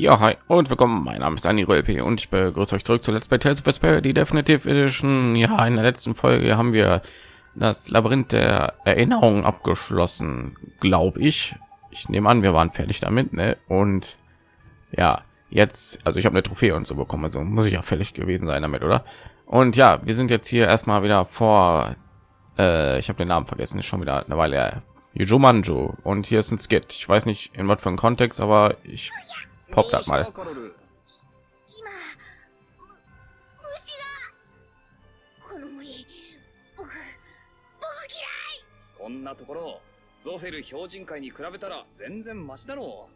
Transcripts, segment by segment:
Ja, hi und willkommen. Mein Name ist Dani Rölpe und ich begrüße euch zurück zu Let's Play Tales of Vesperia, die Definitive Edition. Ja, in der letzten Folge haben wir das Labyrinth der Erinnerungen abgeschlossen, glaube ich. Ich nehme an, wir waren fertig damit, ne? Und ja, jetzt, also ich habe eine Trophäe und so bekommen, also muss ich ja fertig gewesen sein damit, oder? Und ja, wir sind jetzt hier erstmal wieder vor. Äh, ich habe den Namen vergessen, ist schon wieder eine Weile her. Jujumanju und hier ist ein Skit. Ich weiß nicht in was für einem Kontext, aber ich pop das mal. 今む虫がこの森僕僕嫌い。こんなところゾフェル標準会に比べたら全然マシだろ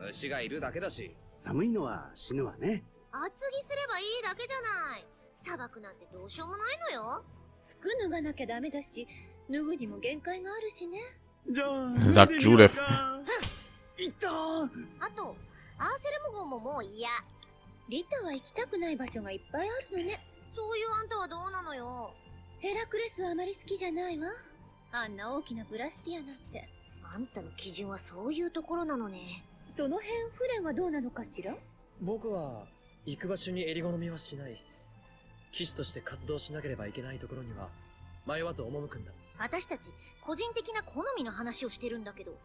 う。虫がいるだけだし寒いのは死ぬわね。厚着すればいいだけじゃない。砂漠なんてどうしようもないのよ。服脱がなきゃダメだし脱ぐにも限界があるしね。じゃあ Sagt Judith. いたあとアーセルム号ももう嫌。リタは行きたくない場所がいっぱいあるのね。そういうあんたはどうなのよ。ヘラクレスはあまり好きじゃないわ。あんな大きなブラスティアなんて。あんたの基準はそういうところなのね。その辺フレンはどうなのかしら？僕は行く場所に襟好みはしない。騎士として活動しなければいけないところには迷わず赴くんだ。私たち個人的な好みの話をしてるんだけど。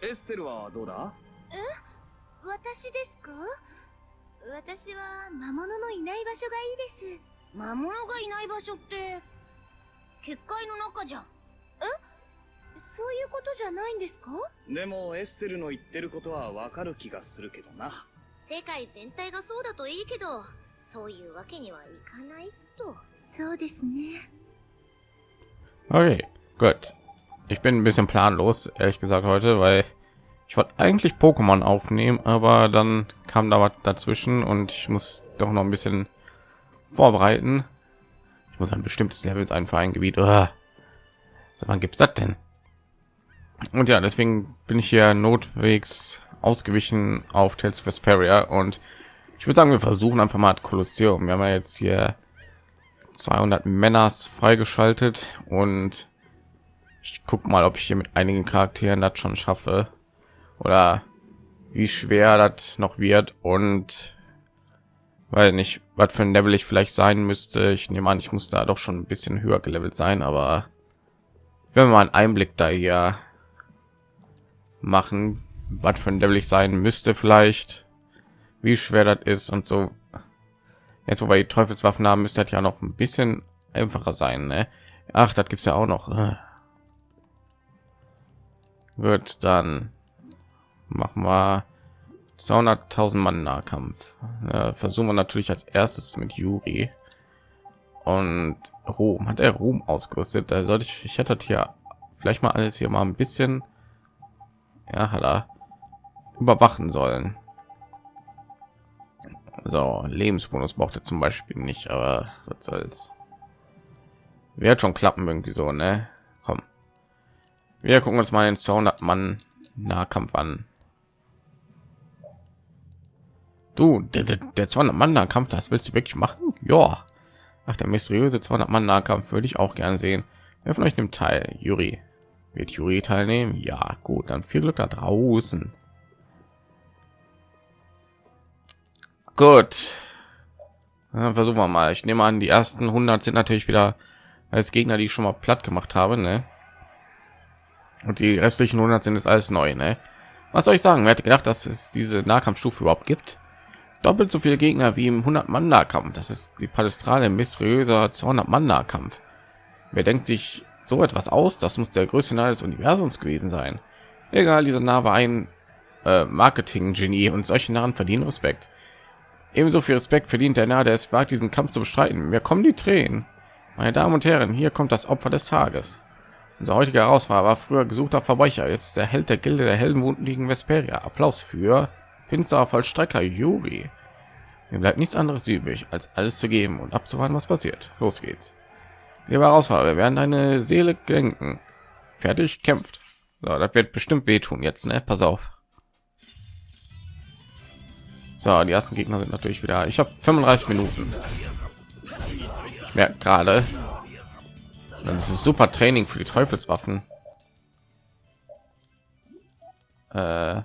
エステルはどうだ？私ですか？私は魔物のいない場所がいいです。魔物がいない場所って結界の中じゃん。そういうことじゃないんですか？でもエステルの言ってることはわかる気がするけどな。世界全体がそうだといいけどそういうわけにはいかないと。そうですね。Okay, gut. Ich bin ein bisschen planlos, ehrlich gesagt heute, weil ich wollte eigentlich Pokémon aufnehmen, aber dann kam da was dazwischen und ich muss doch noch ein bisschen vorbereiten. Ich muss ein bestimmtes Level sein für ein Gebiet. So, wann gibt's das denn? Und ja, deswegen bin ich hier notwegs ausgewichen auf Tales Vesperia und ich würde sagen, wir versuchen einfach mal Kolosseum. Wir haben ja jetzt hier 200 Männers freigeschaltet und ich guck mal, ob ich hier mit einigen Charakteren das schon schaffe oder wie schwer das noch wird und weil nicht was für ein Level ich vielleicht sein müsste. Ich nehme an, ich muss da doch schon ein bisschen höher gelevelt sein, aber wenn wir mal einen Einblick da hier machen, was für ein Level ich sein müsste vielleicht, wie schwer das ist und so. Jetzt, wo wir die Teufelswaffen haben, müsste das ja noch ein bisschen einfacher sein. Ne? Ach, das gibt's ja auch noch. Wird dann machen wir 200.000 Mann Nahkampf. Äh, versuchen wir natürlich als erstes mit Yuri und Ruhm. Hat er Ruhm ausgerüstet? Da sollte ich, ich hätte hier vielleicht mal alles hier mal ein bisschen, ja, hat er überwachen sollen. So, Lebensbonus braucht er zum Beispiel nicht, aber was soll's. Wird schon klappen irgendwie so, ne? Komm. Wir gucken uns mal den 200 Mann Nahkampf an. Du, der, der, der 200 Mann Nahkampf, das willst du wirklich machen? Ja. Ach, der mysteriöse 200 Mann Nahkampf würde ich auch gern sehen. Wer von euch nimmt teil? Juri. Wird Juri teilnehmen? Ja, gut, dann viel Glück da draußen. Gut. Ja, versuchen wir mal. Ich nehme an, die ersten 100 sind natürlich wieder als Gegner, die ich schon mal platt gemacht habe, ne? Und die restlichen 100 sind jetzt alles neu, ne? Was soll ich sagen? Wer hätte gedacht, dass es diese Nahkampfstufe überhaupt gibt? Doppelt so viele Gegner wie im 100 Mann Nahkampf. Das ist die Palestrale mysteriöser 200 Mann Nahkampf. Wer denkt sich so etwas aus? Das muss der größte Nah des Universums gewesen sein. Egal, dieser Nah war ein äh, Marketing-Genie und solche Nahen verdienen Respekt. Ebenso viel Respekt verdient der Nah, der es wagt, diesen Kampf zu bestreiten. Mir kommen die Tränen. Meine Damen und Herren, hier kommt das Opfer des Tages. Unser heutiger Herausforderer war früher gesuchter Verbrecher, jetzt der Held der Gilde der Heldenwunden gegen Vesperia. Applaus für finsterer Vollstrecker Juri. Mir bleibt nichts anderes übrig, als alles zu geben und abzuwarten, was passiert. Los geht's. Lieber Herausforderer, wir werden deine Seele gelenken. Fertig, kämpft. So, das wird bestimmt wehtun jetzt, ne? Pass auf. So, die ersten Gegner sind natürlich wieder. Ich habe 35 Minuten. Ich merke gerade, das ist super Training für die Teufelswaffen. Äh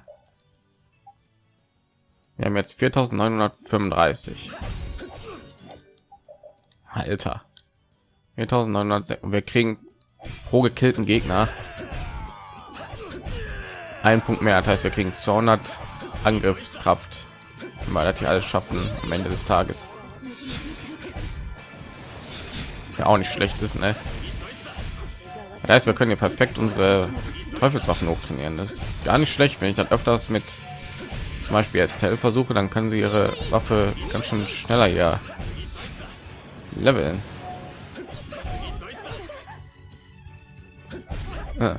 Wir haben jetzt 4935. Alter. 4900. Wir kriegen pro gekillten Gegner ein Punkt mehr. Das heißt, wir kriegen 200 Angriffskraft, wir das hier alles schaffen am Ende des Tages. Ja, auch nicht schlecht ist, ne? Das heißt, wir können hier perfekt unsere Teufelswaffen hochtrainieren. Das ist gar nicht schlecht, wenn ich das öfters mit zum Beispiel als Tell versuche, dann können sie ihre Waffe ganz schön schneller ja leveln. Ah.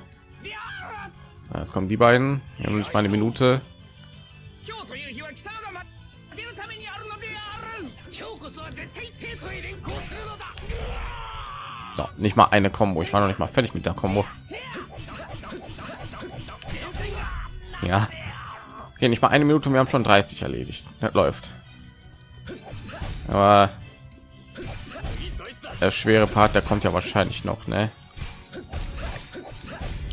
ah. Jetzt kommen die beiden. Wir haben nicht mal eine Minute. So, nicht mal eine Kombo. Ich war noch nicht mal fertig mit der Kombo. Ja, Okay, nicht mal eine Minute. Wir haben schon 30 erledigt. Das läuft. Aber der schwere Part, der kommt ja wahrscheinlich noch, ne?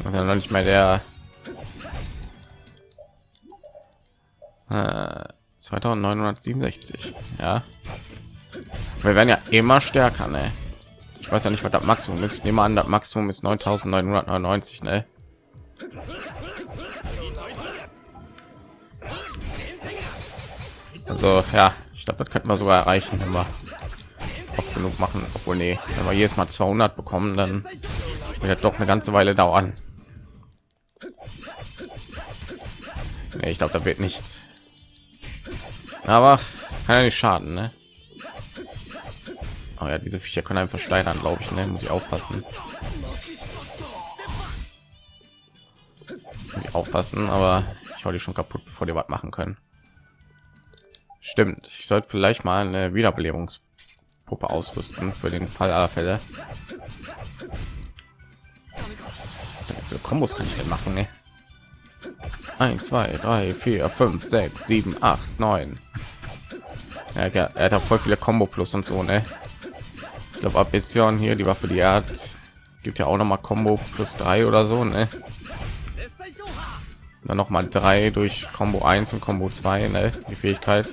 Und dann noch nicht mal der äh, 2967. Ja. Wir werden ja immer stärker, ne? Ich weiß ja nicht, was das Maximum ist. Ich an, das Maximum ist 9999, ne? Also ja, ich glaube, das könnten wir sogar erreichen, wenn wir oft genug machen. Obwohl nee, wenn wir jedes Mal 200 bekommen, dann wird doch eine ganze Weile dauern. Nee, ich glaube, da wird nicht. Aber kann ja nicht schaden, ne? Oh ja, diese Viecher können einfach steigern, glaube ich. Ne? Muss ich aufpassen. Muss ich aufpassen, aber ich hau die schon kaputt, bevor die was machen können. Stimmt. Ich sollte vielleicht mal eine Wiederbelebungspuppe ausrüsten für den Fall aller Fälle. Wie Kombos kann ich denn machen? Ne? 1, 2, 3, 4, 5, 6, 7, 8, 9. Ja, er hat voll viele Combo plus und so, ne? Ich glaube, Abission hier, die Waffe, die er hat, gibt ja auch noch mal Combo plus 3 oder so, ne? Dann noch mal 3 durch Combo 1 und Combo 2, ne? Die Fähigkeit.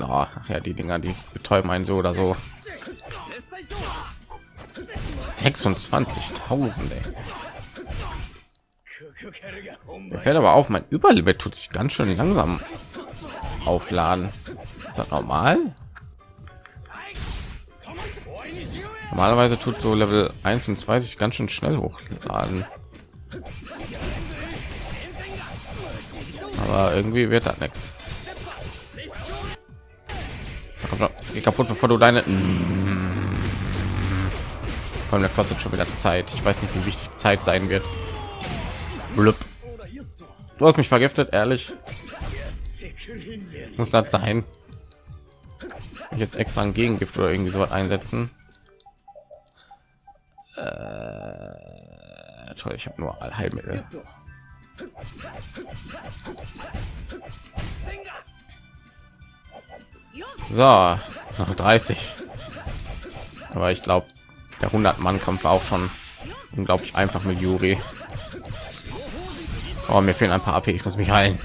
Oh, ja, die Dinger, die betäuben einen so oder so. 26.000, ey. Mir fällt aber auf, mein Überlevel tut sich ganz schön langsam aufladen. Ist das normal? Normalerweise tut so Level 1 und 2 sich ganz schön schnell hochladen. Aber irgendwie wird das nichts. Kaputt, bevor du deine... Vor allem, der kostet schon wieder Zeit. Ich weiß nicht, wie wichtig Zeit sein wird. Blub. Du hast mich vergiftet, ehrlich. Muss das sein? Jetzt extra ein Gegengift oder irgendwie so einsetzen. Äh, toll, ich habe nur Allheilmittel. So, noch 30. Aber ich glaube, der 100 Mann Kampf war auch schon unglaublich einfach mit Yuri. Oh, mir fehlen ein paar AP. Ich muss mich heilen.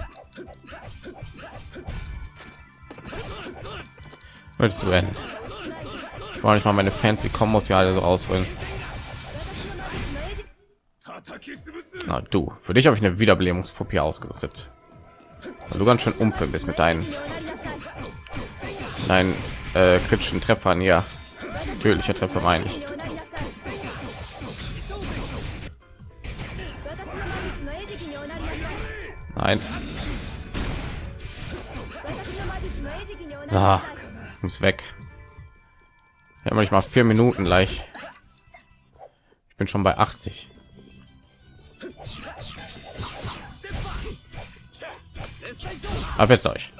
Willst du denn? Ich wollte nicht mal meine fancy Kombos ja alle so ausholen. Na du, für dich habe ich eine Wiederbelebungspuppe ausgerüstet. Weil du ganz schön umfüllen bist mit deinen deinen äh, kritischen Treffern ja. Natürlicher Treffer meine ich. Nein. Ah, muss weg. Ja, nicht mal vier Minuten gleich. Ich bin schon bei 80. Jetzt euch.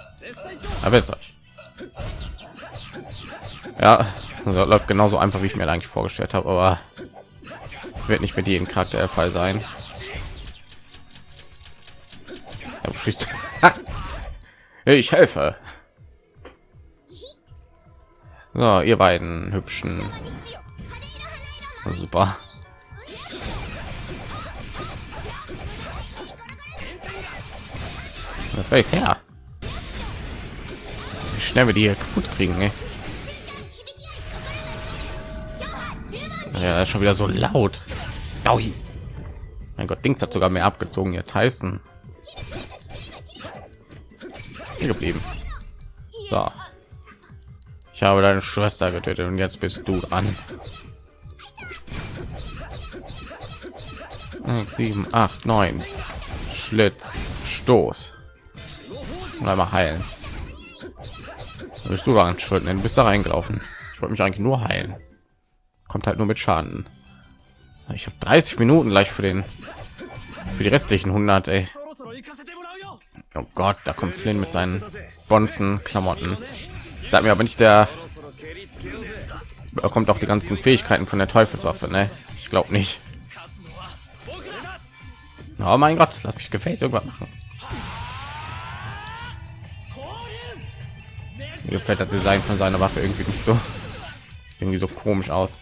Jetzt euch. Ja, also läuft genauso einfach, wie ich mir eigentlich vorgestellt habe, aber es wird nicht mit jedem Charakter der Fall sein. ich helfe. So, ihr beiden hübschen. Super. Weiß her. Wie schnell wir die hier kaputt kriegen, ey. Ja, ist schon wieder so laut. Aui. Mein Gott, Dings hat sogar mehr abgezogen. Hier Tyson. Hier geblieben. So. Ich habe deine Schwester getötet und jetzt bist du dran. Sieben, acht, neun. Schlitz, Stoß und einmal heilen. Da bist du daran schuld? Ne? Du bist da reingelaufen. Ich wollte mich eigentlich nur heilen. Kommt halt nur mit Schaden. Ich habe 30 Minuten gleich für den für die restlichen 100. Ey. Oh Gott, da kommt Flynn mit seinen Bonzen Klamotten. Sag mir aber nicht der bekommt auch die ganzen Fähigkeiten von der Teufelswaffe, ne? Ich glaube nicht. Oh mein Gott, lass mich gefällt irgendwas machen. Mir gefällt das Design von seiner Waffe irgendwie nicht so. Irgendwie so komisch aus.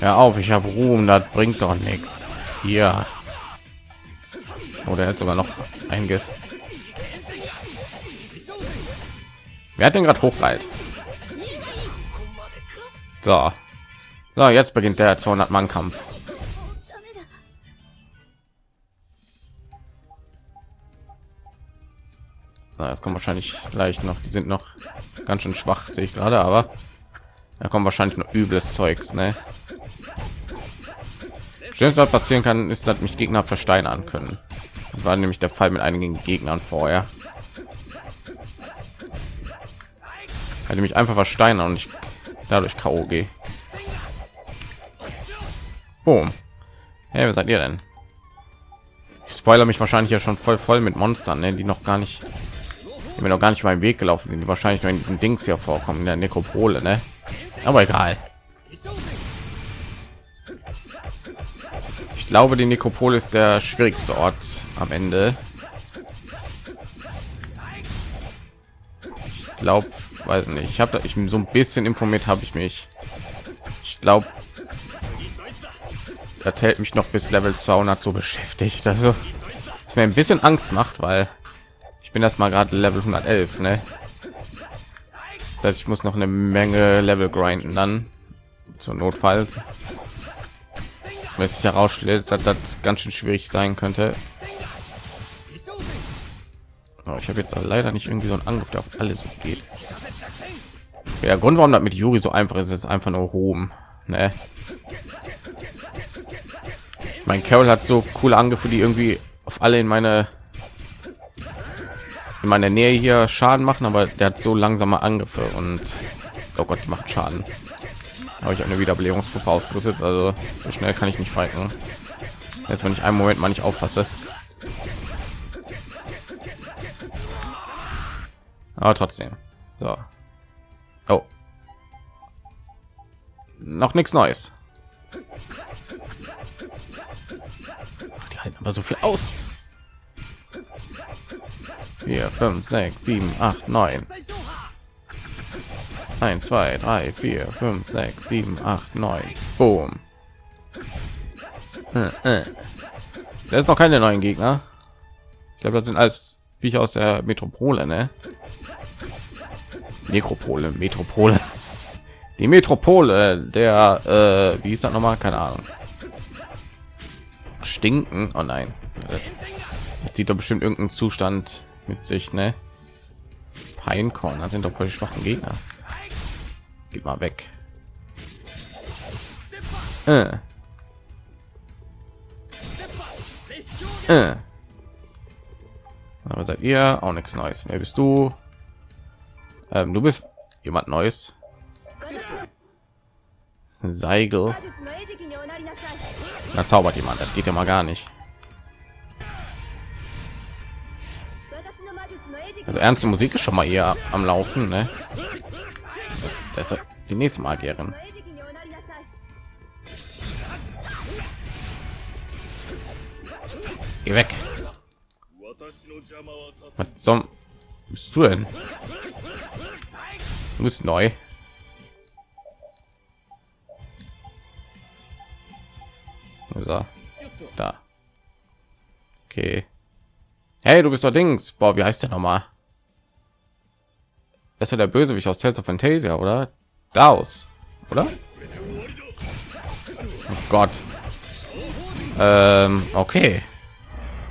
Ja auf, ich habe Ruhm, das bringt doch nichts. Hier. Oder hat sogar noch einiges. Wer hat denn gerade hochreit? So. So, jetzt beginnt der 200 Mann Kampf. Na, das kommt wahrscheinlich gleich noch. Die sind noch ganz schön schwach, sehe ich gerade, aber da kommt wahrscheinlich noch übles Zeugs, ne? Schlimmste, was passieren kann, ist, dass mich Gegner versteinern können. Das war nämlich der Fall mit einigen Gegnern vorher. Hatte mich einfach versteinern und ich dadurch K.O. gehe. Boom. Hey, wer seid ihr denn? Ich spoiler mich wahrscheinlich ja schon voll voll mit Monstern, ne, die noch gar nicht, die mir noch gar nicht meinen Weg gelaufen sind, die wahrscheinlich nur in diesen Dings hier vorkommen, in der Nekropole, ne? Aber egal. Ich glaube, die Nekropole ist der schwierigste Ort am Ende. Ich glaube, weiß nicht. Ich habe ich bin so ein bisschen informiert, habe ich mich. Ich glaube, das hält mich noch bis Level 200 so beschäftigt. Also, es mir ein bisschen Angst macht, weil ich bin das mal gerade Level 111, ne? Das heißt, ich muss noch eine Menge Level grinden dann zur Notfall. Wenn sich herausstellt, dass das ganz schön schwierig sein könnte. Oh, ich habe jetzt leider nicht irgendwie so einen Angriff, der auf alles geht. Der Grund, warum das mit Yuri so einfach ist, ist einfach nur Ruhm. Ne? Mein Carol hat so coole Angriffe, die irgendwie auf alle in meine in meiner Nähe hier Schaden machen, aber der hat so langsame Angriffe und oh Gott, die macht Schaden. Habe ich eine Wiederbelebungsgruppe ausgerüstet, also so schnell kann ich nicht fighten. Jetzt wenn ich einen Moment mal nicht aufpasse. Aber trotzdem. So. Oh. Noch nichts Neues. Halten aber so viel aus. 4, 5, 6, 7, 8, 9. 1, 2, 3, 4, 5, 6, 7, 8, 9. Boom. Hm, äh. Da ist noch keine neuen Gegner. Ich glaube, das sind alles Viecher aus der Metropole, ne? Nekropole, Metropole. Die Metropole der, äh, wie ist das nochmal? Keine Ahnung. Stinken. Oh nein. Das sieht doch bestimmt irgendeinen Zustand mit sich, ne? Pinecorn, das sind doch voll schwachen Gegner. Geht mal weg. Äh. Äh. Aber seid ihr auch nichts Neues? Wer bist du? Ähm, du bist jemand Neues. Seigel. Da zaubert jemand. Das geht ja mal gar nicht. Also ernste Musik ist schon mal eher am Laufen, ne? Das, das die nächste Magierin. Geh weg. Was zum bist du denn? Du bist neu. So. Da. Okay. Hey, du bist doch Dings. Boah, wie heißt der nochmal? Das ist ja der Bösewicht aus Tales of Fantasia, oder? Daus, oder? Oh Gott. Ähm, okay.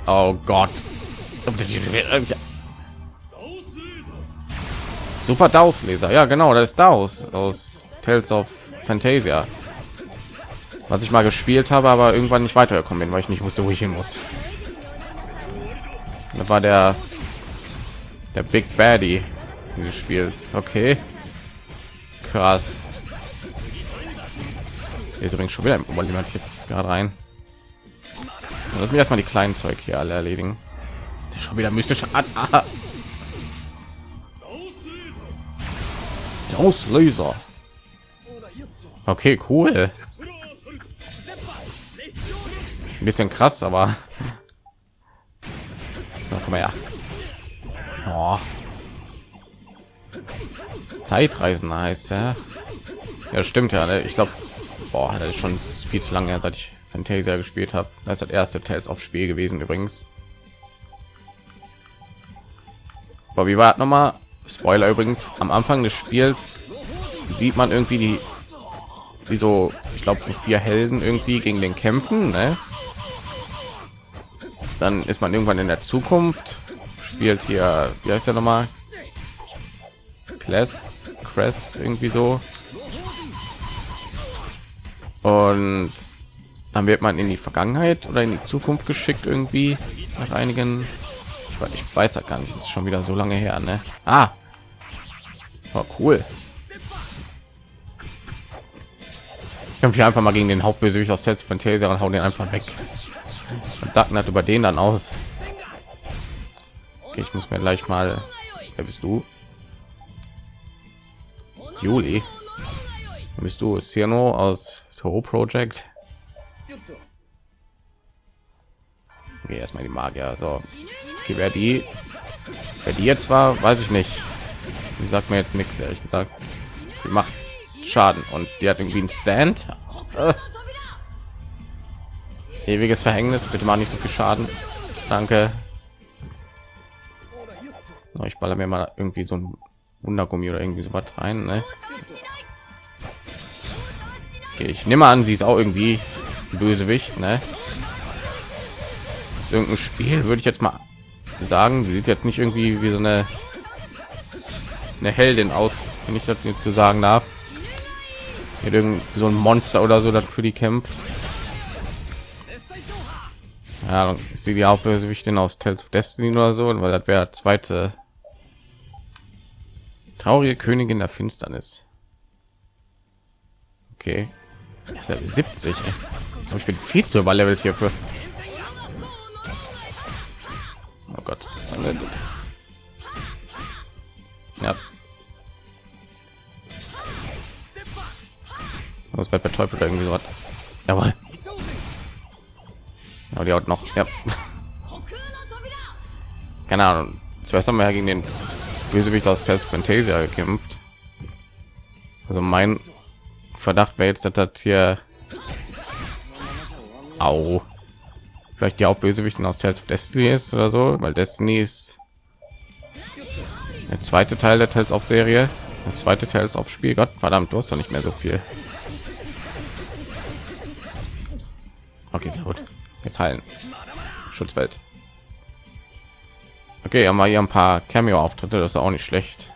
Oh Gott. Super Daus Leser. Ja, genau, das ist Daus aus Tales of Fantasia. Was ich mal gespielt habe, aber irgendwann nicht weitergekommen bin, weil ich nicht wusste, wo ich hin muss. Das war der der Big Baddy dieses Spiels. Okay. Krass. Hier ist übrigens schon wieder jemand jetzt gerade rein. Lass mir erstmal die kleinen Zeug hier alle erledigen. Schon wieder mystische Art. Ah. Auslöser. Okay, cool. Ein bisschen krass, aber Na, komm her. Oh. Zeitreisen heißt ja. Ja, stimmt ja. Ne? Ich glaube, das ist schon viel zu lange seit ich Fantasia gespielt habe. Das ist das erste Tales auf Spiel gewesen übrigens. Aber wie war noch mal? Spoiler übrigens. Am Anfang des Spiels sieht man irgendwie die, wie so, ich glaube, so vier Helden irgendwie gegen den kämpfen. Ne? Dann ist man irgendwann in der Zukunft. Spielt hier, wie heißt der noch mal? Class, Cress, irgendwie so. Und dann wird man in die Vergangenheit oder in die Zukunft geschickt irgendwie nach einigen ich weiß, ich weiß gar nicht ist schon wieder so lange her ne? ah oh, cool kämpfe hier einfach mal gegen den Hauptbösewicht aus Tales Fantasia und hauen den einfach weg und sagt hat über den dann aus. Okay, ich muss mir gleich mal wer bist du? Juli. Bist du? Ciano aus Toro Project. Okay, erstmal die Magier. So. Okay, wer die wer die jetzt war weiß ich nicht. Die sagt mir jetzt nichts ehrlich gesagt. Die macht schaden und die hat irgendwie einen stand. Äh. Ewiges verhängnis bitte mal nicht so viel schaden danke so, ich baller mir mal irgendwie so ein wundergummi oder irgendwie so was rein ne? okay, ich nehme an sie ist auch irgendwie bösewicht ne? irgendein Spiel würde ich jetzt mal sagen. Sie sieht jetzt nicht irgendwie wie so eine eine Heldin aus, wenn ich das jetzt zu sagen darf. Mit irgend so ein Monster oder so, das für die kämpft. Ja, ist sie die Hauptbösewichtin aus Tales of Destiny oder so, weil das wäre zweite traurige Königin der Finsternis. Okay, 70. Ey. Ich bin viel zu überlevelt hierfür. Oh Gott. Ja. Das wird betäubelt irgendwie so was. Jawohl. Aber die haut noch. Ja. Keine Ahnung. Zuerst haben wir gegen den Bösewicht aus Tales Fantasia gekämpft. Also mein Verdacht wäre jetzt, dass das hier Au vielleicht die Hauptbösewichten aus Tales of Destiny ist oder so, weil Destiny ist der zweite Teil der Tales of Serie, das zweite Teil ist auf Spiel. Gott verdammt, du hast doch nicht mehr so viel. Okay, sehr gut. Jetzt heilen. Schutzwelt. Okay, haben wir hier ein paar Cameo-Auftritte, das ist auch nicht schlecht.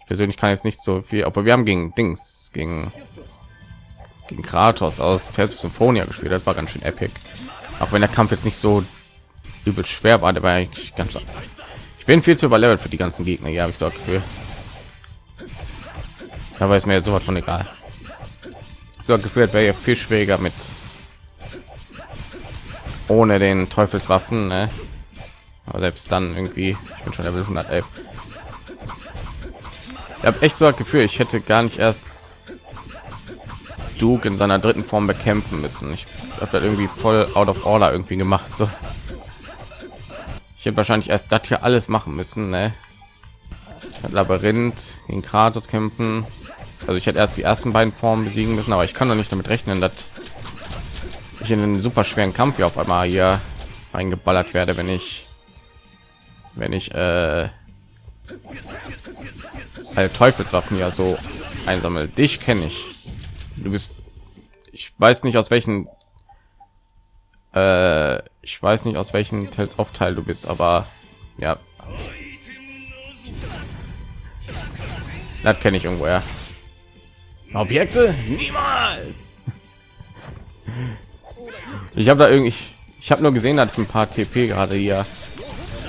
Ich persönlich kann jetzt nicht so viel, aber wir haben gegen Dings, gegen gegen Kratos aus Tales of Symphonia gespielt. Das war ganz schön epic. Auch wenn der Kampf jetzt nicht so übel schwer war, der war eigentlich ganz. Ich bin viel zu überlevelt für die ganzen Gegner. Ja, habe ich so Gefühl. Da weiß mir jetzt sowas von egal. So gefühlt wäre ja viel schwieriger mit ohne den Teufelswaffen. Ne? Aber selbst dann irgendwie, ich bin schon Level 111. Ich habe echt so das Gefühl, ich hätte gar nicht erst Duke in seiner dritten Form bekämpfen müssen. Ich habe das irgendwie voll out of order irgendwie gemacht. So. Ich hätte wahrscheinlich erst das hier alles machen müssen. Ne? Labyrinth gegen Kratos kämpfen. Also ich hätte erst die ersten beiden Formen besiegen müssen, aber ich kann doch nicht damit rechnen, dass ich in einen super schweren Kampf hier auf einmal hier reingeballert werde, wenn ich wenn ich äh, alle Teufelswaffen ja so einsammel. Dich kenne ich. Du bist ich weiß nicht aus welchen äh, ich weiß nicht aus welchen Tales of Teil du bist, aber ja. Das kenne ich irgendwoher. Objekte? Niemals. Ich habe da irgendwie, ich habe nur gesehen, dass ich ein paar TP gerade hier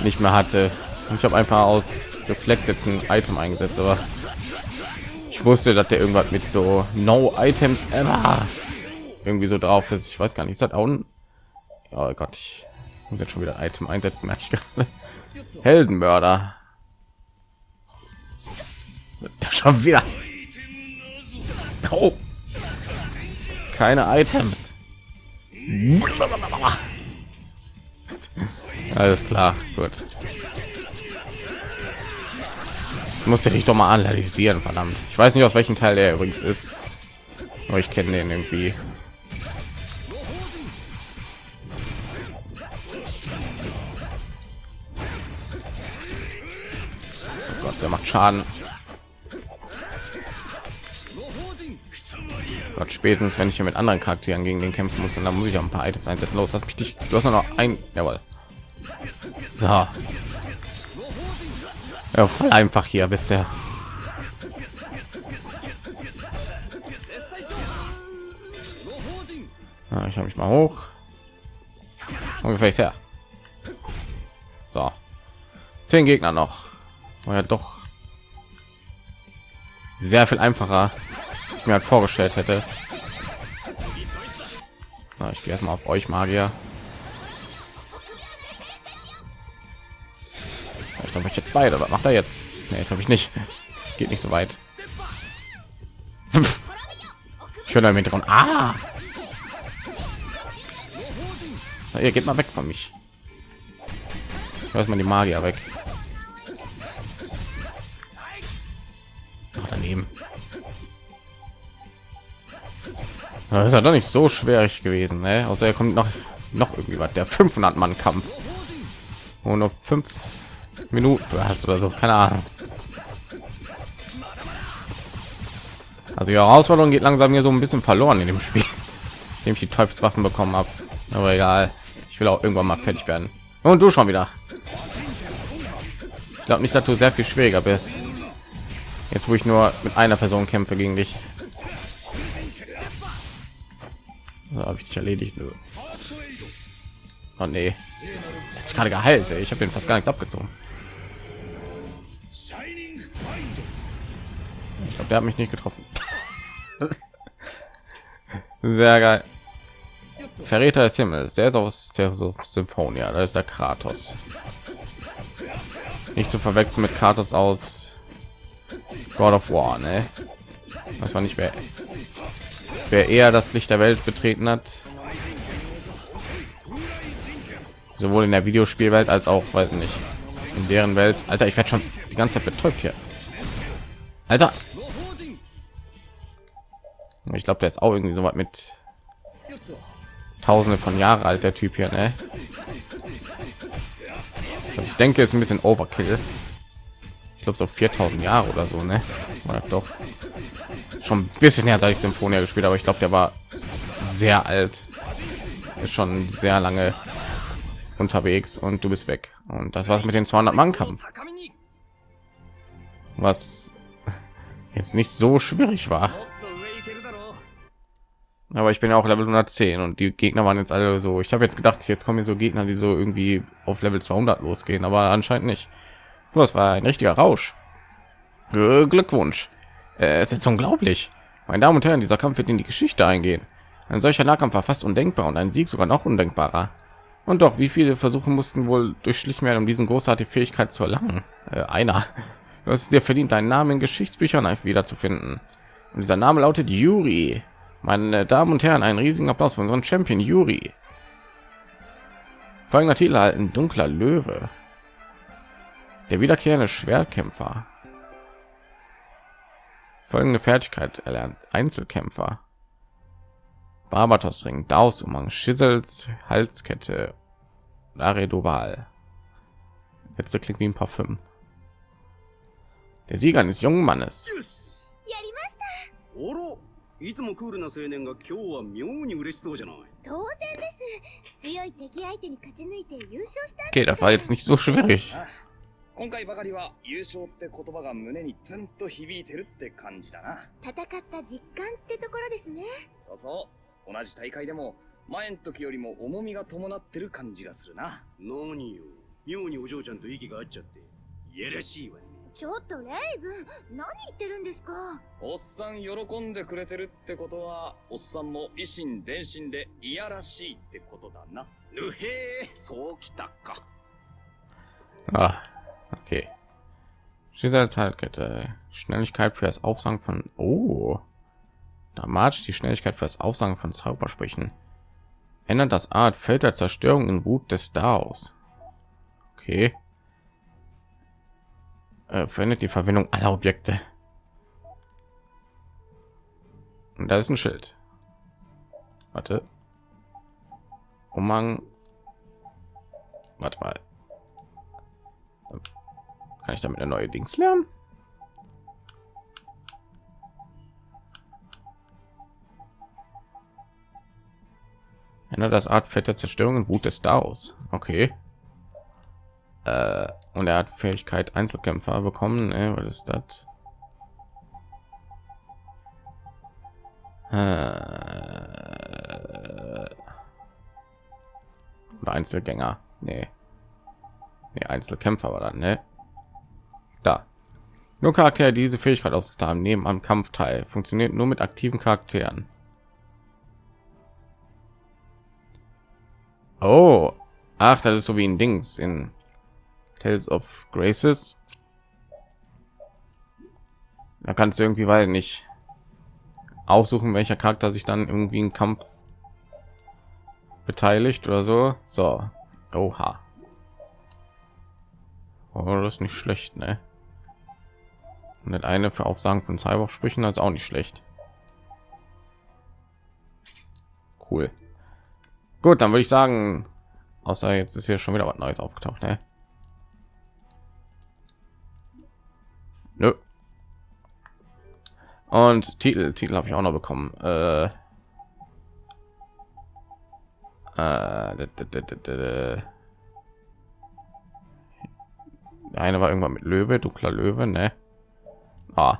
nicht mehr hatte. Und ich habe einfach aus Reflex jetzt ein Item eingesetzt, aber ich wusste, dass der irgendwas mit so No Items ever irgendwie so drauf ist. Ich weiß gar nicht, ist das auch ein... Oh Gott, ich muss jetzt schon wieder ein Item einsetzen, merke ich gerade. Heldenmörder. Schon wieder. Oh. Keine Items. Alles klar, gut. Musste dich doch mal analysieren, verdammt. Ich weiß nicht aus welchem Teil der übrigens ist, aber ich kenne den irgendwie. Gott, der macht Schaden. Gott, spätestens wenn ich hier mit anderen Charakteren gegen den kämpfen muss, dann muss ich auch ein paar Items einsetzen. Los, lass mich dich. Du hast noch ein. Jawohl. So. Ja, voll einfach hier bisher. Ja, ich habe mich mal hoch. Ungefähr her. So. Zehn Gegner noch. War ja doch sehr viel einfacher, ich mir halt vorgestellt hätte. Na, ich gehe erstmal auf euch Magier. Ich glaube, ich jetzt beide. Was macht er jetzt? Nee, glaube ich nicht. Geht nicht so weit. Ich höre damit dran. Ah! Na, ihr geht mal weg von mich. Lass mal die Magier weg. Ach, daneben. Das ist ja doch nicht so schwierig gewesen, ne? Außer er kommt noch noch irgendwie was. Der 500 Mann Kampf. Und nur fünf Minuten hast oder so, keine Ahnung. Also die Herausforderung geht langsam hier so ein bisschen verloren in dem Spiel, dem ich die Teufelswaffen bekommen habe. Aber egal, ich will auch irgendwann mal fertig werden. Und du schon wieder. Ich glaube nicht, dass du sehr viel schwieriger bist. Jetzt, wo ich nur mit einer Person kämpfe gegen dich. Habe ich dich erledigt. Nö. Oh nee. Jetzt gerade geheilt. Ey. Ich habe den fast gar nichts abgezogen. Ich glaube, der hat mich nicht getroffen. Sehr geil. Verräter des Himmels, der ist aus der Symphonia, da ist der Kratos. Nicht zu verwechseln mit Kratos aus God of War, ne? Das war nicht mehr, wer eher das Licht der Welt betreten hat. Sowohl in der Videospielwelt als auch, weiß nicht, in deren Welt. Alter, ich werde schon die ganze Zeit betäubt hier. Alter. Ich glaube, der ist auch irgendwie so weit mit Tausende von Jahre alt, der Typ hier, ne? Also ich denke, ist ein bisschen Overkill. Ich glaube so 4000 Jahre oder so, ne? Oder doch schon bisschen her, seit ich Symphonia gespielt, aber ich glaube, der war sehr alt. Ist schon sehr lange unterwegs und du bist weg. Und das war's mit den 200 Mann Kampf. Was jetzt nicht so schwierig war. Aber ich bin ja auch Level 110 und die Gegner waren jetzt alle so. Ich habe jetzt gedacht, jetzt kommen hier so Gegner, die so irgendwie auf Level 200 losgehen, aber anscheinend nicht. Das war ein richtiger Rausch. Glückwunsch. Äh, es ist unglaublich. Meine Damen und Herren, dieser Kampf wird in die Geschichte eingehen. Ein solcher Nahkampf war fast undenkbar und ein Sieg sogar noch undenkbarer. Und doch, wie viele Versuche mussten wohl durchschlichen werden, um diesen großartige Fähigkeit zu erlangen? Äh, einer. Du hast es dir verdient, deinen Namen in Geschichtsbüchern wiederzufinden. Und dieser Name lautet Yuri. Meine Damen und Herren, einen riesigen Applaus für unseren Champion Yuri. Folgender Titel halten dunkler Löwe. Der wiederkehrende Schwertkämpfer Folgende Fertigkeit erlernt Einzelkämpfer. Barbatos Ring, Daus Umhang, Schissels Halskette, Laredoval. Letzte klingt wie ein Parfüm. Der Sieger eines jungen Mannes. よしやりましたおろいつもクールな青年が今日は妙に嬉しそうじゃない当然です強い敵相手に勝ち抜いて優勝したん Okay, です das war jetzt nicht so schwierig. あ今回ばかりは優勝って言葉が胸にズンと響いてるって感じだな。戦った実感ってところですね。そうそう。同じ大会でも前の時よりも重みが伴ってる感じがするな。何よ。妙にお嬢ちゃんと息が合っちゃって。いやらしいわねちょっとレイブン何言ってるんですか？おっさん喜んでくれてるってことはおっさんも維心伝心でいやらしいってことだな。ぬへえそうきたか。Ah, okay. Schissels Halskette, Schnelligkeit für das Aufsagen von Oh. Dramatisch die Schnelligkeit für das Aufsagen von Zaubersprüchen. Ändert das Art Feld der Zerstörung in Wut des Daos. Okay. Äh, verändert die Verwendung aller Objekte. Und da ist ein Schild. Warte. Umhang. Warte mal. Kann ich damit eine neue Dings lernen? Ändert das Art fette Zerstörung und Wut des Daos. Okay. Äh, und er hat Fähigkeit Einzelkämpfer bekommen. Äh, was ist das? Äh, Einzelgänger. Nee. Nee, Einzelkämpfer war dann, ne? Da. Nur Charaktere, die diese Fähigkeit ausgetan haben, nehmen am Kampf teil. Funktioniert nur mit aktiven Charakteren. Oh, ach, das ist so wie ein Dings in Tales of Graces. Da kannst du irgendwie weil nicht aussuchen, welcher Charakter sich dann irgendwie im Kampf beteiligt oder so. So, oha. Oh, das ist nicht schlecht, ne? Und das eine für Aufsagen von Cybersprüchen als auch nicht schlecht. Cool. Gut, dann würde ich sagen, außer jetzt ist hier schon wieder was Neues aufgetaucht, ne? Nö. Und Titel, Titel habe ich auch noch bekommen. Äh, äh, eine war irgendwann mit Löwe, dunkler Löwe, ne? Ah,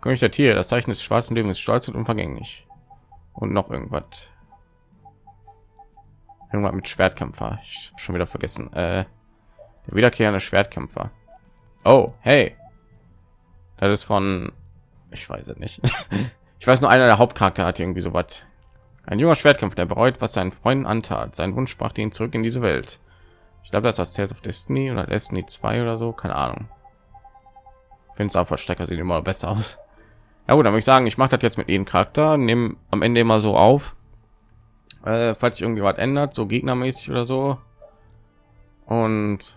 König der Tiere, das Zeichen des schwarzen Lebens ist stolz und unvergänglich. Und noch irgendwas. Irgendwas mit Schwertkämpfer. Ich hab schon wieder vergessen. Äh, der wiederkehrende Schwertkämpfer. Oh, hey. Das ist von, ich weiß es nicht. ich weiß nur, einer der Hauptcharakter hat irgendwie so was. Ein junger Schwertkämpfer, der bereut, was seinen Freunden antat. Sein Wunsch brachte ihn zurück in diese Welt. Ich glaube, das ist Tales of Destiny oder Destiny 2 oder so, keine Ahnung. Finde es auch Verstecker sieht immer besser aus. Ja gut, dann würde ich sagen, ich mache das jetzt mit jedem Charakter, nehme am Ende immer so auf, äh, falls sich irgendwie was ändert, so gegnermäßig oder so. Und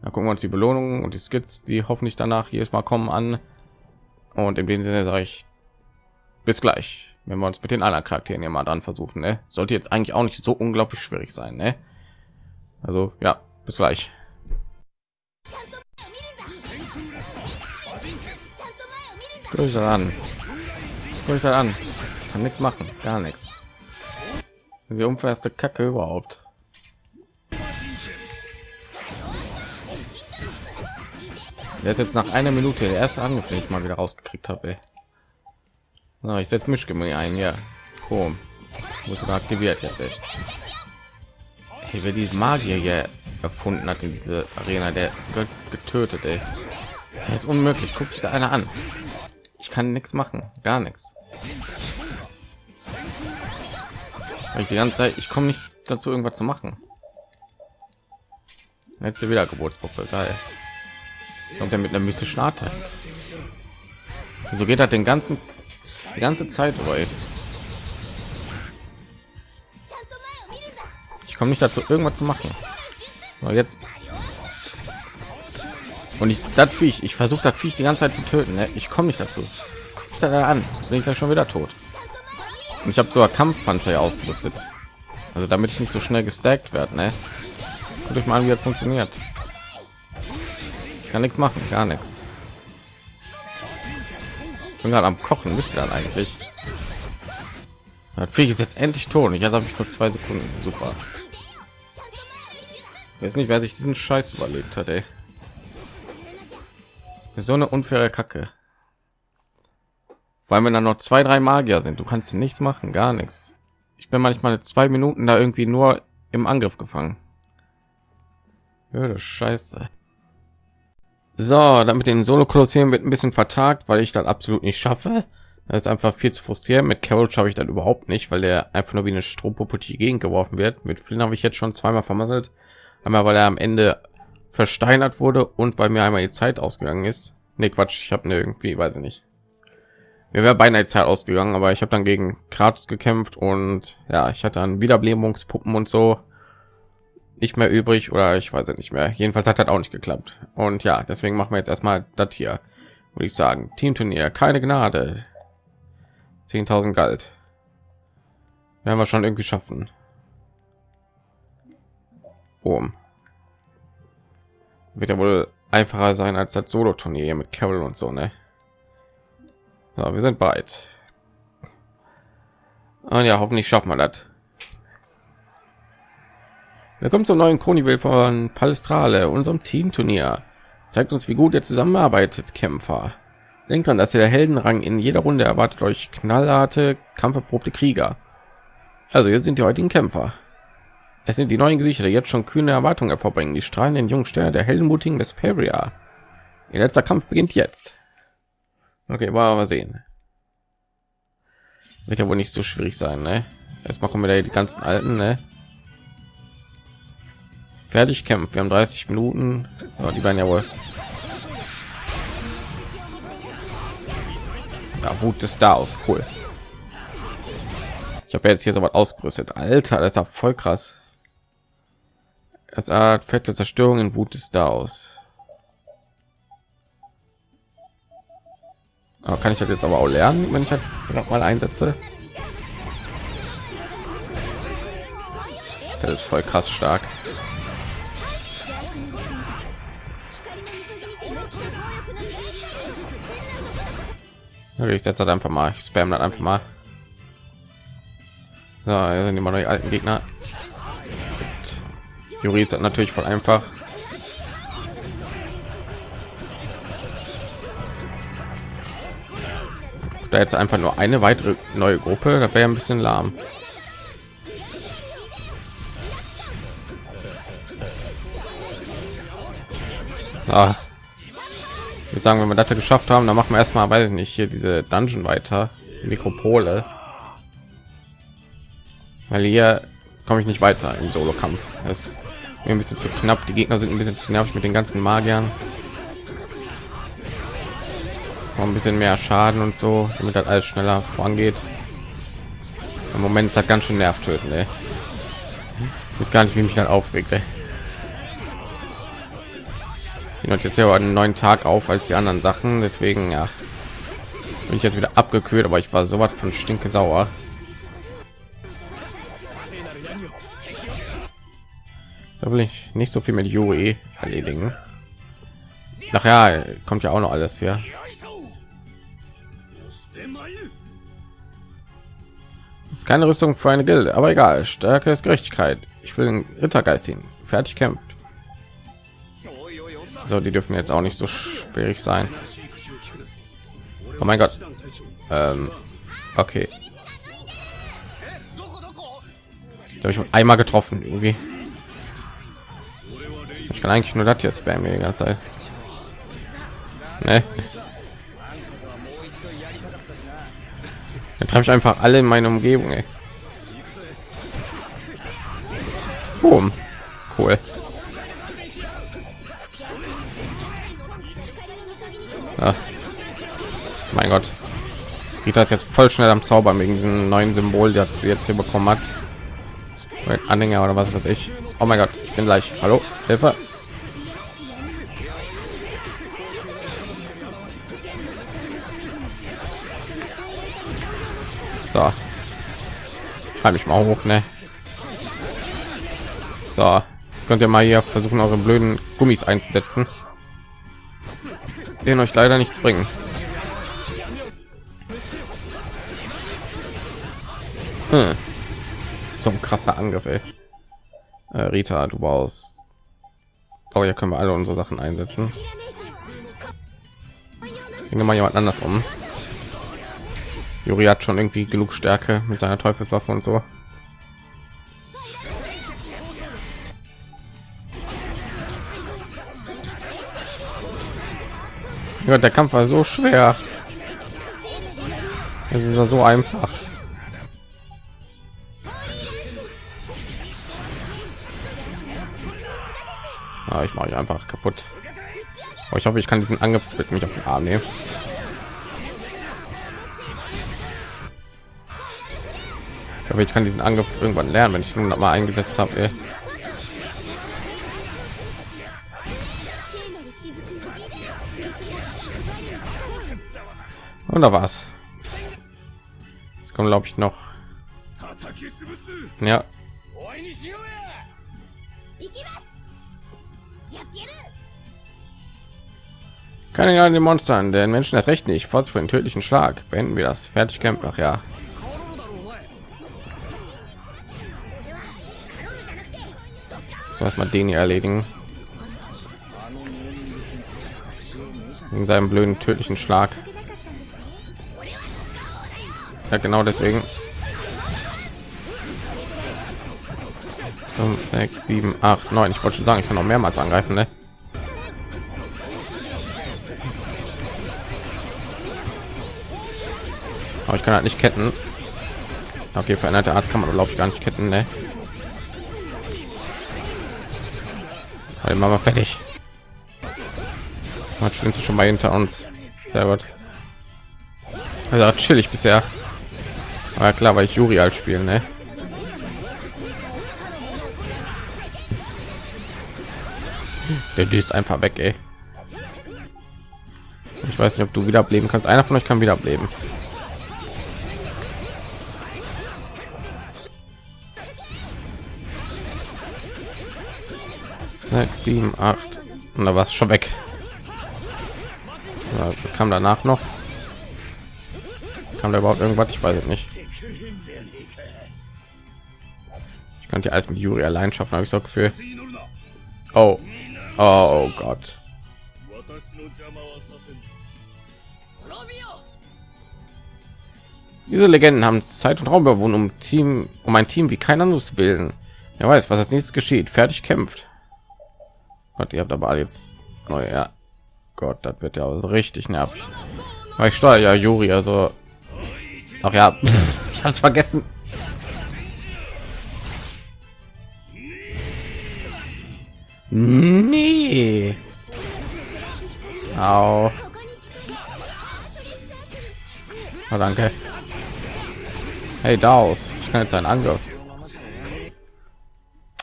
dann gucken wir uns die Belohnungen und die Skits, die hoffentlich danach jedes Mal kommen an. Und in dem Sinne sage ich bis gleich, wenn wir uns mit den anderen Charakteren hier mal dann versuchen. Ne? Sollte jetzt eigentlich auch nicht so unglaublich schwierig sein. Ne? Also ja, bis gleich. Euch das an. Guck euch das an. Kann nichts machen, gar nichts. Die unfairste Kacke überhaupt. Ist jetzt nach einer Minute der erste Angriff, den ich mal wieder rausgekriegt habe. Na, ich setze Mischgemüse ein, ja. Boom. Wurde sogar aktiviert jetzt. Ey. Hey, wer die Magier hier erfunden hat in diese Arena, der wird getötet. Ey. Das ist unmöglich. Guckt sich da einer an ich kann nichts machen. Gar nichts ich die ganze zeit ich komme nicht dazu irgendwas zu machen. Jetzt wieder geburtspuppe geil. Und der mit einer mystischen Attacke. so geht er den ganzen die ganze zeit durch ich komme nicht dazu irgendwas zu machen. Aber jetzt und ich, das Viech, ich versuche das Viech die ganze Zeit zu töten. Ne? Ich komme nicht dazu. Guck sich da an, bin ich da schon wieder tot. Und ich habe sogar Kampfpanzer ja ausgerüstet. Also damit ich nicht so schnell gestackt werde, ne? Guckt euch mal an, wie das funktioniert. Ich kann nichts machen, gar nichts. Ich bin gerade am Kochen, müsste dann eigentlich. Das Viech ist jetzt endlich tot. Ich habe ich nur zwei Sekunden. Super. Ich weiß nicht, wer sich diesen Scheiß überlegt hat, ey. So eine unfaire Kacke. Weil wenn dann noch zwei, drei Magier sind, du kannst nichts machen, gar nichts. Ich bin manchmal zwei Minuten da irgendwie nur im Angriff gefangen. Ja, Scheiße. So, damit den Solo Kolosseum wird ein bisschen vertagt, weil ich dann absolut nicht schaffe. Das ist einfach viel zu frustrierend. Mit Carol schaffe ich dann überhaupt nicht, weil der einfach nur wie eine Strompuppe die Gegend geworfen wird. Mit Flynn habe ich jetzt schon zweimal vermasselt. Einmal, weil er am Ende versteinert wurde und weil mir einmal die Zeit ausgegangen ist. Nee, Quatsch, ich habe irgendwie, weiß ich nicht. Mir wäre beinahe Zeit ausgegangen, aber ich habe dann gegen Kratos gekämpft und ja, ich hatte dann Wiederbelebungspuppen und so nicht mehr übrig oder ich weiß nicht mehr. Jedenfalls hat das auch nicht geklappt. Und ja, deswegen machen wir jetzt erstmal das hier. Würde ich sagen, Teamturnier, keine Gnade. 10.000 galt. Werden wir schon irgendwie schaffen. Boom. Wird ja wohl einfacher sein als das Solo-Turnier mit Carol und so, ne? So, wir sind bereit. Und ja, hoffentlich schaffen wir das. Willkommen zum neuen Chronicle von Palestrale, unserem Teamturnier. Zeigt uns, wie gut ihr zusammenarbeitet, Kämpfer. Denkt dran, dass ihr der Heldenrang in jeder Runde erwartet euch knallharte, kampferprobte Krieger. Also, hier sind die heutigen Kämpfer. Es sind die neuen Gesichter, die jetzt schon kühne Erwartungen hervorbringen. Die strahlenden jungen Sterne der heldenmutigen Vesperia. Ihr letzter Kampf beginnt jetzt. Okay, wir mal sehen. Wird ja wohl nicht so schwierig sein, ne? Erstmal kommen wir die ganzen alten, ne? Fertig kämpfen. Wir haben 30 Minuten. Ja, die werden ja wohl Ja, Wut ist da aus. Cool. Ich habe jetzt hier so was ausgerüstet. Alter, das ist ja voll krass. Es hat fette Zerstörung in Wut ist da aus. Aber kann ich das jetzt aber auch lernen, wenn ich halt noch mal einsetze? Das ist voll krass stark. Okay, ich setze einfach mal, ich spam dann einfach mal. So, hier sind immer noch die alten Gegner. Juri ist natürlich voll einfach. Da jetzt einfach nur eine weitere neue Gruppe, das wäre ein bisschen lahm. Ah, würde sagen, wenn wir das geschafft haben, dann machen wir erstmal, weiß ich nicht, hier diese Dungeon weiter, Nekropole. Weil hier komme ich nicht weiter im Solo-Kampf. Ein bisschen zu knapp. Die Gegner sind ein bisschen zu nervig mit den ganzen Magiern. Noch ein bisschen mehr Schaden und so, damit das alles schneller vorangeht. Im Moment ist das ganz schön nervtötend. Ey. Ich gar nicht, wie mich dann aufregt. Ey und jetzt ja einen neuen Tag auf als die anderen Sachen. Deswegen ja, bin ich jetzt wieder abgekühlt, aber ich war so was von stinke sauer. Da will ich nicht so viel mit Yuri erledigen. Ach ja, kommt ja auch noch alles hier. Ist keine Rüstung für eine Gilde, aber egal. Stärke ist Gerechtigkeit. Ich will den Rittergeist hin. Fertig kämpft. So, die dürfen jetzt auch nicht so schwierig sein. Oh mein Gott. Ähm, okay. habe ich einmal getroffen irgendwie. Ich kann eigentlich nur das jetzt spammen die ganze Zeit. Nee. Dann treffe ich einfach alle in meiner Umgebung. Ey. Boom. Cool. Ach. Mein Gott. Rita ist jetzt voll schnell am Zauber wegen diesem neuen Symbol, das sie jetzt hier bekommen hat. Anhänger oder was weiß ich. Oh mein Gott, bin gleich. Hallo, Hilfe. So. treibe ich mal hoch, ne? So, jetzt könnt ihr mal hier versuchen, eure blöden Gummis einzusetzen, den euch leider nichts bringen. Hm. So ein krasser Angriff, ey. Äh, Rita, du brauchst. Oh, ja, können wir alle unsere Sachen einsetzen. Bringe mal jemand anders um. Juri hat schon irgendwie genug Stärke mit seiner Teufelswaffe und so. Ja, der Kampf war so schwer. Es ist ja so einfach. Ja, ich mache einfach kaputt. Aber ich hoffe, ich kann diesen Angriff mit mich auf den Arm nehmen. Ich hoffe, ich kann diesen Angriff irgendwann lernen, wenn ich nun mal eingesetzt habe. Und da war's. Jetzt kommt, glaube ich, noch. Ja. Keine an den Monstern, den Menschen das Recht nicht. Forts für einen tödlichen Schlag. Beenden wir das. Fertig kämpfen. Ach ja. So erstmal den hier erledigen. In seinem blöden tödlichen Schlag. Ja, genau deswegen. 5, 6, 7, 8, 9. Ich wollte schon sagen, ich kann noch mehrmals angreifen, ne? aber ich kann halt nicht ketten okay veränderte art kann man glaube ich gar nicht ketten ne? Weil Mama fertig. man schwimmst schon mal hinter uns. Sehr gut. Also chillig bisher. Aber klar, weil ich Juri halt als spielen, ne? Der düst einfach weg, ey. Ich weiß nicht, ob du wiederbleben kannst. Einer von euch kann wiederbleben. 6 7 8 und da war es schon weg. Ja, kam danach noch. Kam da überhaupt irgendwas? Ich weiß es nicht. Ich könnte ja alles mit juri allein schaffen habe ich so gefühl. Oh. Oh gott. Diese legenden haben zeit und raum überwunden um team um ein team wie kein anderes zu bilden. Wer weiß was als nächstes geschieht. Fertig kämpft. Gott, ihr habt aber jetzt neue. Ja. Gott, das wird ja auch so richtig nervig. Weil ich steuere ja Juri, also. Ach ja, ich habe es vergessen. Nee. Au. Oh, danke. Hey, Daus. Ich kann jetzt einen Angriff.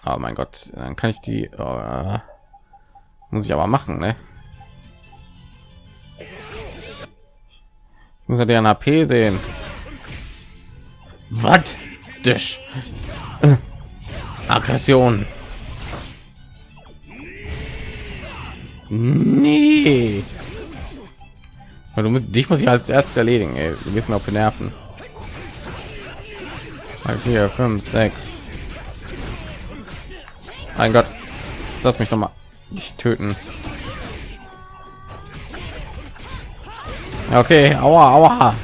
Oh mein Gott, dann kann ich die. Oh, muss ich aber machen, ne? Ich muss ja deren AP sehen. Was? Dich. Aggression. Nee. Du musst, dich muss ich als erstes erledigen. Ey. Du gehst mir auf die Nerven. 4, 5, 6. Mein Gott. Lass mich doch mal nicht töten. Okay, aua, aua.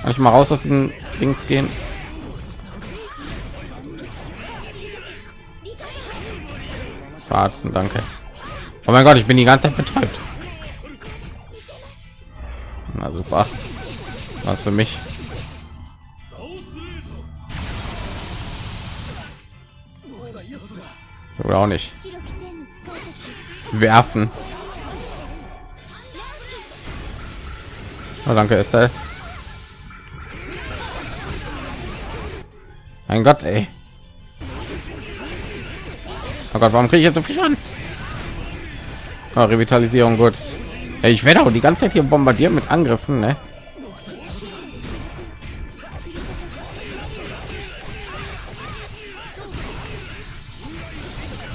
Kann ich mal raus aus den Dings gehen? Schwarzen, danke. Oh mein Gott, ich bin die ganze Zeit betäubt. Na super. Was für mich. Oder auch nicht werfen. Oh, danke, ist Ein Gott, ey. Oh Gott, warum kriege ich jetzt so viel an? Oh, Revitalisierung, gut. Ey, ich werde auch die ganze Zeit hier bombardiert mit Angriffen, ne?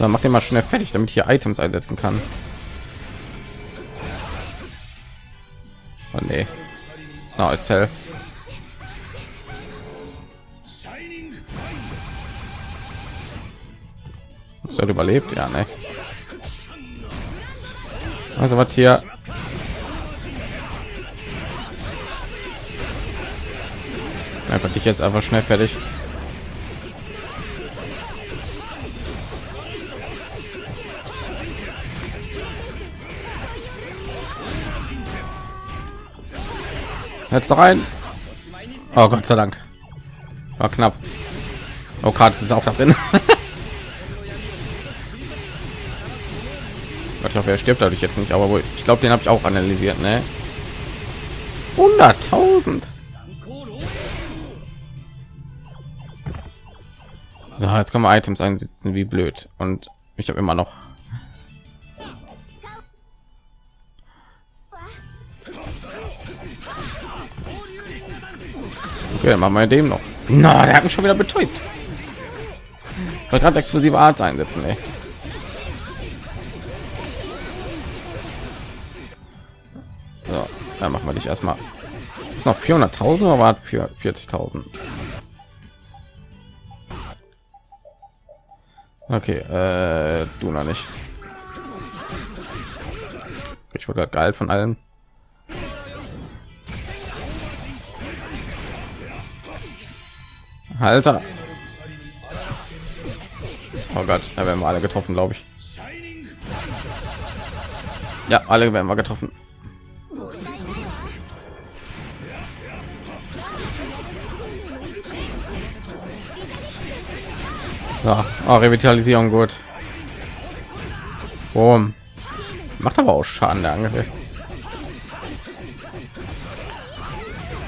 Dann macht den mal schnell fertig, damit ich hier Items einsetzen kann. Oh nee. Oh, ist hell. Hast du halt überlebt? Ja, ne? Also was hier? Einfach dich jetzt einfach schnell fertig. Jetzt rein. Oh Gott sei Dank. War knapp. Oh, Karte ist auch da drin. ich hoffe, er stirbt dadurch jetzt nicht, aber wohl, ich glaube, den habe ich auch analysiert, ne? 100.000. So, jetzt können wir Items einsetzen, wie blöd. Und ich habe immer noch Okay, machen wir dem noch. Na, der hat mich schon wieder betäubt. Ich gerade explosive Art einsetzen, ey. So, dann machen wir dich erstmal. Ist noch 400.000 oder war für 40.000? Okay, äh, du noch nicht. Ich wurde geil von allen. Alter. Oh Gott, da werden wir alle getroffen, glaube ich. Ja, alle werden wir getroffen. Ja, oh, Revitalisierung gut. Boom. Macht aber auch Schaden der Angriff.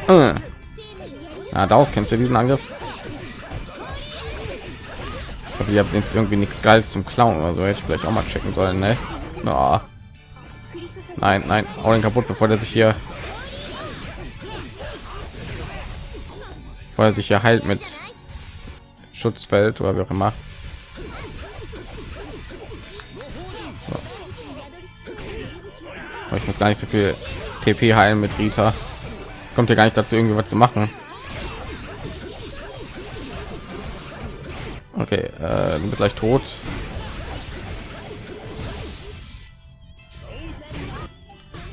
Äh. Ja, daraus kennst du diesen Angriff? Ich glaube, ihr habt jetzt irgendwie nichts Geiles zum Klauen oder so. Hätte ich vielleicht auch mal checken sollen, ne? Oh. Nein, nein, hau den kaputt, bevor der sich hier, bevor er sich hier heilt mit Schutzfeld oder wie auch immer. Ich muss gar nicht so viel TP heilen mit Rita. Kommt ja gar nicht dazu, irgendwie was zu machen. Okay, äh, du bist gleich tot.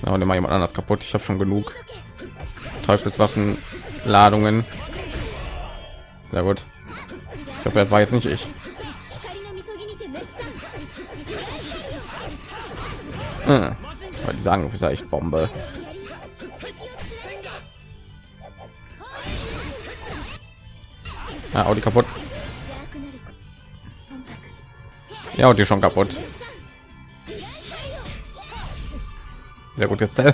Ja, und immer jemand anders kaputt. Ich habe schon genug Teufelswaffen Ladungen. Sehr gut. Ich glaube, er war jetzt nicht ich. Hm. Die sagen, ist ja echt Bombe. Auch die kaputt. Ja, und die schon kaputt. Sehr gut jetzt. Ja,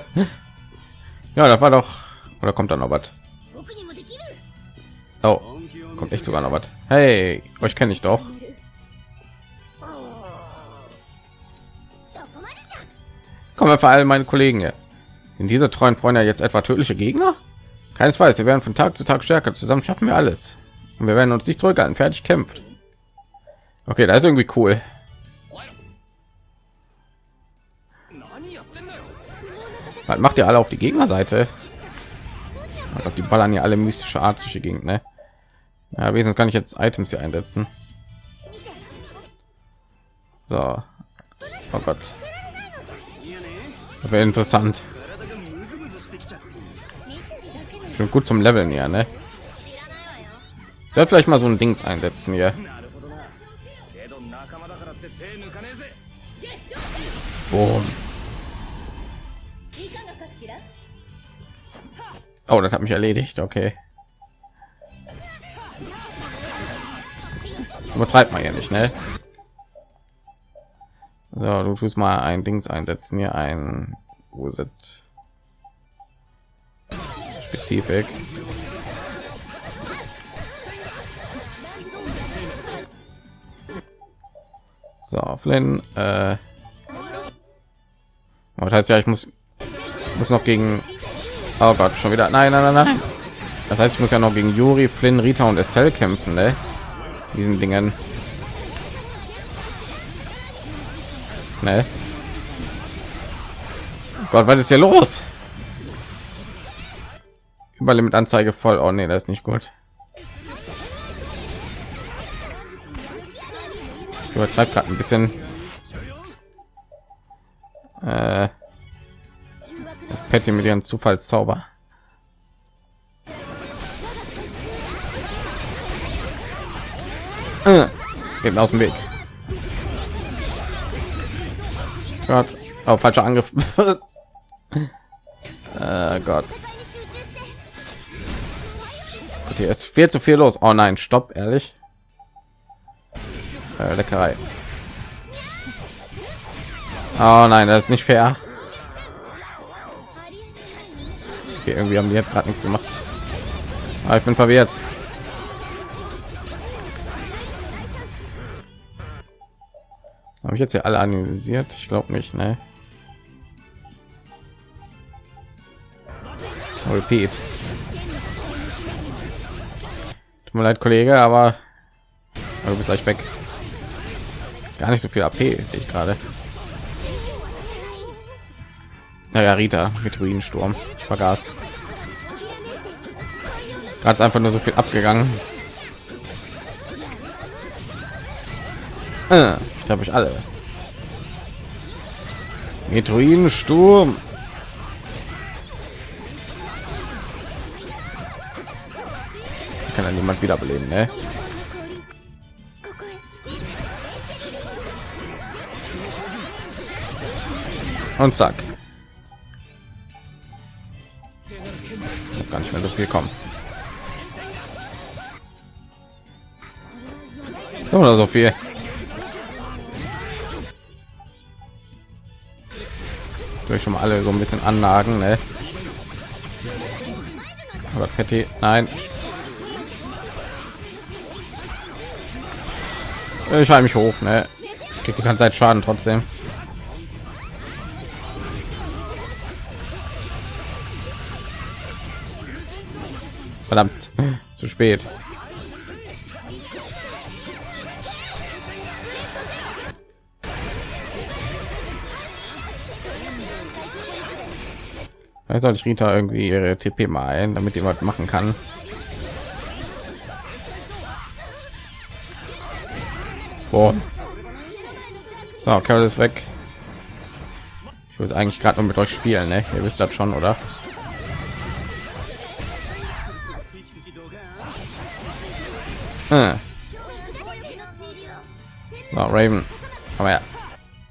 das war doch. Oder kommt dann noch was? Oh, kommt echt sogar noch was. Hey, euch kenne ich doch. Kommen wir vor allem meine Kollegen hier. In diese treuen Freunde jetzt etwa tödliche Gegner? Keinesfalls. Wir werden von Tag zu Tag stärker. Zusammen schaffen wir alles. Und wir werden uns nicht zurückhalten. Fertig kämpft. Okay, das ist irgendwie cool. Was macht ihr alle auf die Gegnerseite? Oh die ballern ja alle mystische Art durch die Gegend, ne? Ja, wesentlich kann ich jetzt Items hier einsetzen. So. Oh Gott. Das wäre interessant. Schon gut zum Leveln ja, ne? Soll vielleicht mal so ein Dings einsetzen hier. Boom. Oh, das hat mich erledigt. Okay. Übertreibt man ja nicht, ne? So, du tust mal ein Dings einsetzen hier ein wo sind Spezifik. So, Flynn, äh, was heißt ja, ich muss muss noch gegen oh Gott, schon wieder nein, nein, nein, nein. Das heißt, ich muss ja noch gegen Juri, Flynn, Rita und Estelle kämpfen, ne? Diesen Dingen. Ne? Gott, was ist hier los? Überlimit Anzeige voll. Oh nee, das ist nicht gut. Ich übertreibe gerade ein bisschen. Äh, das Patty mit ihren Zufallszauber. Äh, geht aus dem Weg. Gott, oh, falscher Angriff. äh, Gott. Okay, es ist viel zu viel los. Oh nein, stopp, ehrlich. Äh, Leckerei. Oh nein, das ist nicht fair. Okay, irgendwie haben die jetzt gerade nichts gemacht. Aber ich bin verwirrt. Habe ich jetzt hier alle analysiert? Ich glaube nicht, ne? Repeat. Tut mir leid, Kollege, aber du bist gleich weg. Gar nicht so viel AP sehe ich gerade. Naja, Rita mit Ruinensturm. Ich vergaß. Gerade einfach nur so viel abgegangen. Äh, ich habe ich alle. Metroidensturm. Kann ja niemand wiederbeleben, ne? Und zack. Noch gar nicht mehr so viel kommen. Oder so viel. durch schon mal alle so ein bisschen anlagen ne? aber Patty, nein ich halte mich hoch ne? krieg die ganze Zeit schaden trotzdem verdammt zu spät Vielleicht soll ich Rita irgendwie ihre TP mal ein, damit jemand machen kann. Boah. So, Carol ist weg. Ich will eigentlich gerade nur mit euch spielen, ne? Ihr wisst das schon, oder? Raven. Aber ja,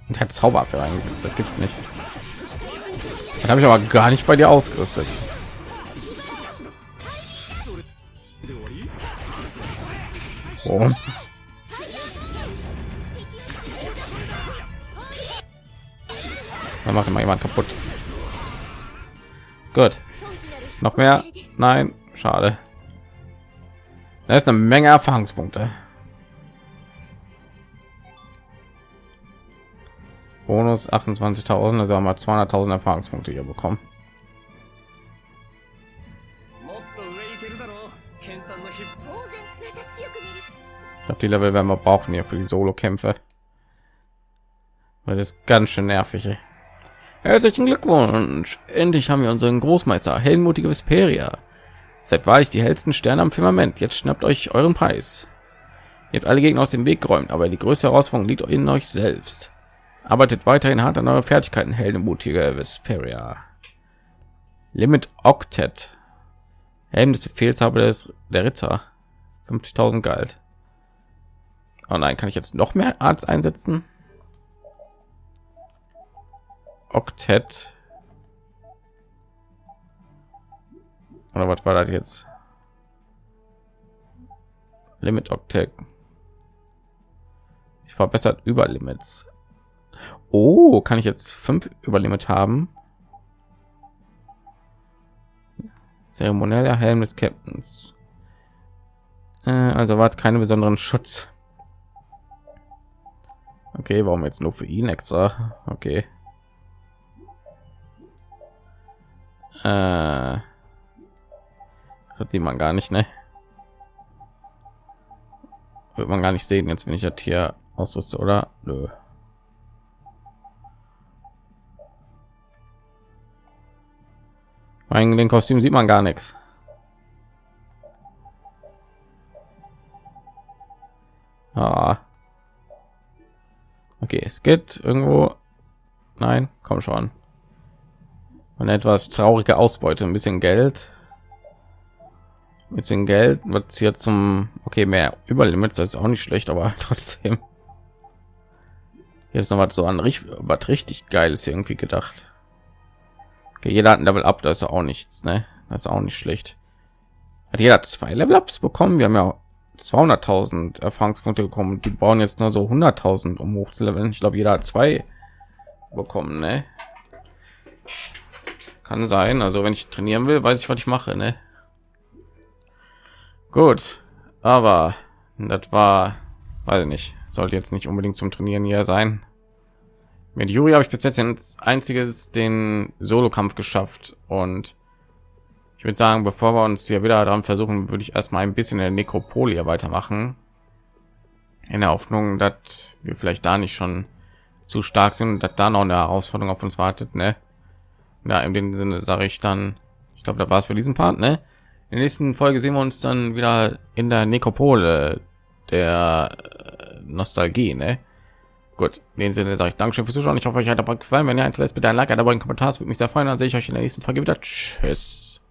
der Zauberabwehr eingesetzt. Das gibt's nicht. Dann habe ich aber gar nicht bei dir ausgerüstet. Oh. Dann macht immer jemand kaputt. Gut. Noch mehr? Nein, schade. Da ist eine Menge Erfahrungspunkte. Bonus 28.000, also haben wir 200.000 Erfahrungspunkte hier bekommen. Ich glaube, die Level werden wir brauchen hier für die Solo-Kämpfe. Weil das ist ganz schön nervig. Herzlichen Glückwunsch! Endlich haben wir unseren Großmeister, heldenmutige Vesperia. Seid wahrlich die hellsten Sterne am Firmament. Jetzt schnappt euch euren Preis. Ihr habt alle Gegner aus dem Weg geräumt, aber die größte Herausforderung liegt in euch selbst. Arbeitet weiterhin hart an eure Fertigkeiten, heldenmutige Vesperia. Limit Octet. Helm des Befehlshaber des der Ritter. 50.000 galt. Oh nein, kann ich jetzt noch mehr Arzt einsetzen? Octet. Oder was war das jetzt? Limit Octet. Sie verbessert über Limits. Oh, kann ich jetzt fünf Überlimit haben? Zeremonieller Helm des Captains. Äh, also war keine besonderen Schutz. Okay, warum jetzt nur für ihn extra? Okay. Äh, das sieht man gar nicht, ne? Wird man gar nicht sehen, jetzt wenn ich das hier ausrüste, oder? Nö. Wegen den Kostüm sieht man gar nichts. Ah. Okay, es geht irgendwo. Nein, komm schon. Eine etwas traurige Ausbeute, ein bisschen Geld. Ein bisschen Geld wird hier zum okay mehr Überlimits, das ist auch nicht schlecht, aber trotzdem. Jetzt noch was so an richtig, was richtig geiles irgendwie gedacht. Okay, jeder hat ein Level Up, das ist auch nichts, ne? Das ist auch nicht schlecht. Hat jeder zwei Level Ups bekommen? Wir haben ja 200.000 Erfahrungspunkte bekommen. Die bauen jetzt nur so 100.000 um hoch zu leveln. Ich glaube, jeder hat zwei bekommen, ne? Kann sein. Also wenn ich trainieren will, weiß ich, was ich mache, ne? Gut, aber das war, weiß ich nicht, sollte jetzt nicht unbedingt zum Trainieren hier sein. Mit Juri habe ich bis jetzt ins einziges den Solo-Kampf geschafft und ich würde sagen, bevor wir uns hier wieder daran versuchen, würde ich erstmal ein bisschen in der Nekropolie weitermachen. In der Hoffnung, dass wir vielleicht da nicht schon zu stark sind und dass da noch eine Herausforderung auf uns wartet, ne? Ja, in dem Sinne sage ich dann, ich glaube, da war es für diesen Part, ne? In der nächsten Folge sehen wir uns dann wieder in der Nekropole der Nostalgie, ne? Gut, in dem Sinne sage ich Dankeschön fürs Zuschauen. Ich hoffe, euch hat aber gefallen. Wenn ihr eins lässt, bitte ein Like, ein Abo, einen Kommentar. Das würde mich sehr freuen. Dann sehe ich euch in der nächsten Folge wieder. Tschüss.